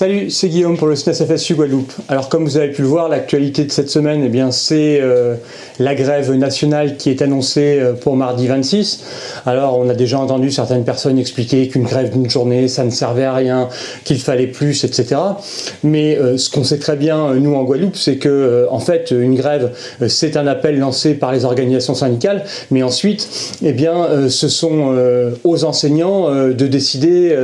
Salut, c'est Guillaume pour le SNES FSU Guadeloupe. Alors comme vous avez pu le voir, l'actualité de cette semaine, eh c'est euh, la grève nationale qui est annoncée euh, pour mardi 26. Alors on a déjà entendu certaines personnes expliquer qu'une grève d'une journée, ça ne servait à rien, qu'il fallait plus, etc. Mais euh, ce qu'on sait très bien, nous en Guadeloupe, c'est que en fait une grève, c'est un appel lancé par les organisations syndicales, mais ensuite, eh bien ce sont aux enseignants de décider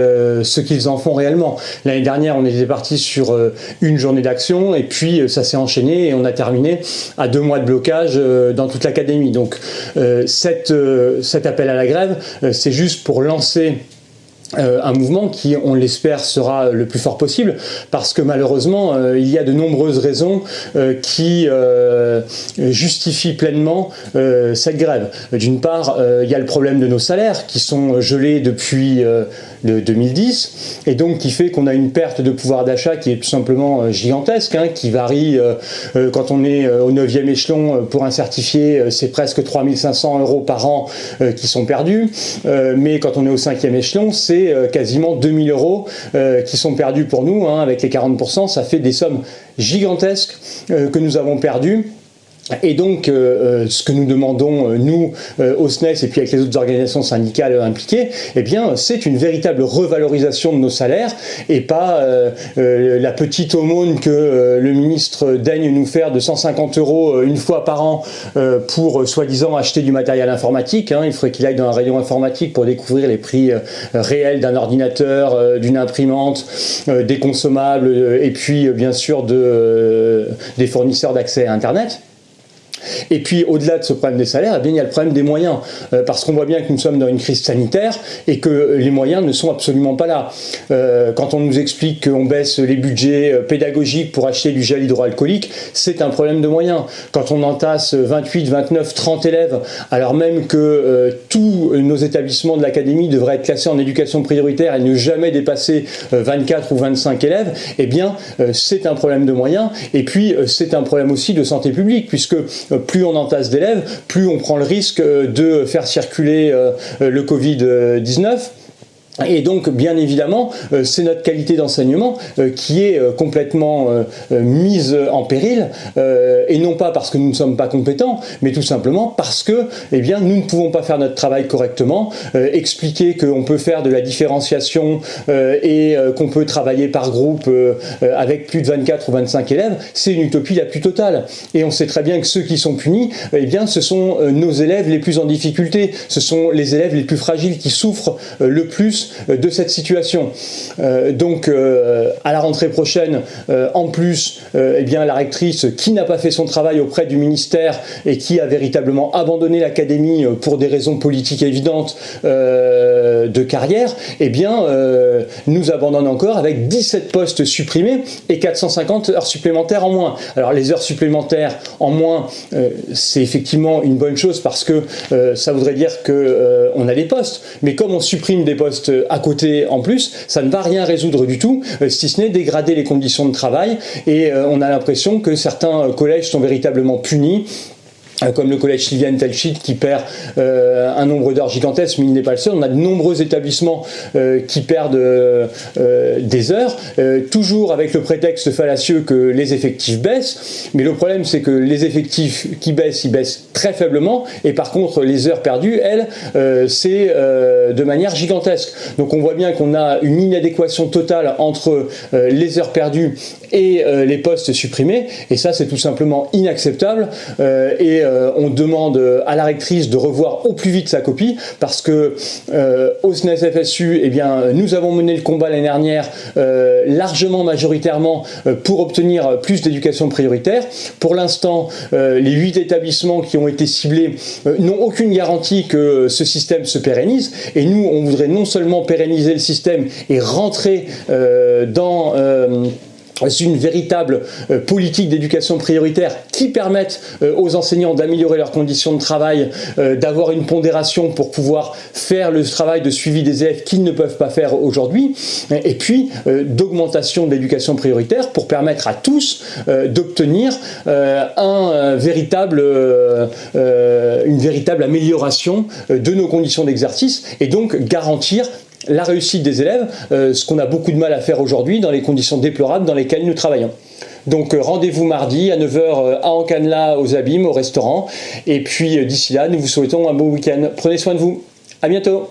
ce qu'ils en font réellement. L'année dernière, on était parti sur euh, une journée d'action et puis euh, ça s'est enchaîné et on a terminé à deux mois de blocage euh, dans toute l'académie. Donc cet appel à la grève, c'est juste pour lancer euh, un mouvement qui, on l'espère, sera le plus fort possible parce que malheureusement, euh, il y a de nombreuses raisons euh, qui justifient pleinement cette grève. D'une part, il y a le problème de nos salaires qui sont gelés depuis le 2010 et donc qui fait qu'on a une perte de pouvoir d'achat qui est tout simplement gigantesque, hein, qui varie quand on est au 9e échelon pour un certifié, c'est presque 3500 euros par an qui sont perdus, mais quand on est au 5e échelon, c'est euh, quasiment 2000 euros euh, qui sont perdus pour nous, hein, avec les 40%, ça fait des sommes gigantesques euh, que nous avons perdues et donc, euh, euh, ce que nous demandons, euh, nous, au SNES et puis avec les autres organisations syndicales impliquées, eh bien, c'est une véritable revalorisation de nos salaires et pas la petite aumône que le ministre daigne nous faire de 150 euros une fois par an pour, soi-disant, acheter du matériel informatique. Hein. Il faudrait qu'il aille dans un rayon informatique pour découvrir les prix réels d'un ordinateur, d'une imprimante, des consommables et puis, bien sûr, de, des fournisseurs d'accès à Internet. Et puis, au-delà de ce problème des salaires, eh bien, il y a le problème des moyens, euh, parce qu'on voit bien que nous sommes dans une crise sanitaire et que les moyens ne sont absolument pas là. Euh, quand on nous explique qu'on baisse les budgets euh, pédagogiques pour acheter du gel hydroalcoolique, c'est un problème de moyens. Quand on entasse 28, 29, 30 élèves, alors même que tous nos établissements de l'académie devraient être classés en éducation prioritaire et ne jamais dépasser 24 ou 25 élèves, eh bien, c'est un problème de moyens. Et puis, c'est un problème aussi de santé publique, puisque plus on entasse d'élèves, plus on prend le risque de faire circuler euh, le Covid-19. Et donc, bien évidemment, euh, c'est notre qualité d'enseignement euh, qui est euh, complètement mise en péril, et non pas parce que nous ne sommes pas compétents, mais tout simplement parce que eh bien, nous ne pouvons pas faire notre travail correctement, expliquer qu'on peut faire de la différenciation et qu'on peut travailler par groupe avec plus de 24 ou 25 élèves, c'est une utopie la plus totale. Et on sait très bien que ceux qui sont punis, eh bien, ce sont nos élèves les plus en difficulté, ce sont les élèves les plus fragiles qui souffrent le plus euh, de cette situation. Euh, donc euh, à la rentrée prochaine, en plus, eh bien, la rectrice qui n'a pas fait son travail auprès du ministère et qui a véritablement abandonné l'académie pour des raisons politiques évidentes de carrière, eh bien, nous abandonne encore avec 17 postes supprimés et 450 heures supplémentaires en moins. Alors les heures supplémentaires en moins, c'est effectivement une bonne chose parce que ça voudrait dire qu'on a des postes, mais comme on supprime des postes à côté en plus, ça ne va rien résoudre du tout, euh, si ce n'est dégrader les conditions de travail. Et euh, on a l'impression que certains collèges sont véritablement punis euh, comme le collège Sylviane Telchit qui perd euh, un nombre d'heures gigantesques, mais il n'est pas le seul. On a de nombreux établissements euh, qui perdent des heures, toujours avec le prétexte fallacieux que les effectifs baissent. Mais le problème, c'est que les effectifs qui baissent, ils baissent très faiblement, et par contre, les heures perdues, elles, c'est de manière gigantesque. Donc on voit bien qu'on a une inadéquation totale entre les heures perdues et les postes supprimés, et ça, c'est tout simplement inacceptable. Euh, on demande à la rectrice de revoir au plus vite sa copie parce que euh, au SNES FSU, eh nous avons mené le combat l'année dernière euh, largement majoritairement pour obtenir plus d'éducation prioritaire. Pour l'instant, les huit établissements qui ont été ciblés n'ont aucune garantie que ce système se pérennise et nous, on voudrait non seulement pérenniser le système et rentrer dans une véritable euh, politique d'éducation prioritaire qui permette euh, aux enseignants d'améliorer leurs conditions de travail, euh, d'avoir une pondération pour pouvoir faire le travail de suivi des élèves qu'ils ne peuvent pas faire aujourd'hui, et puis d'augmentation de l'éducation prioritaire pour permettre à tous d'obtenir une véritable amélioration de nos conditions d'exercice et donc garantir la réussite des élèves, ce qu'on a beaucoup de mal à faire aujourd'hui dans les conditions déplorables dans lesquelles nous travaillons. Donc rendez-vous mardi à 9h à Ancanla aux Abîmes, au restaurant. Et puis d'ici là, nous vous souhaitons un bon week-end. Prenez soin de vous. À bientôt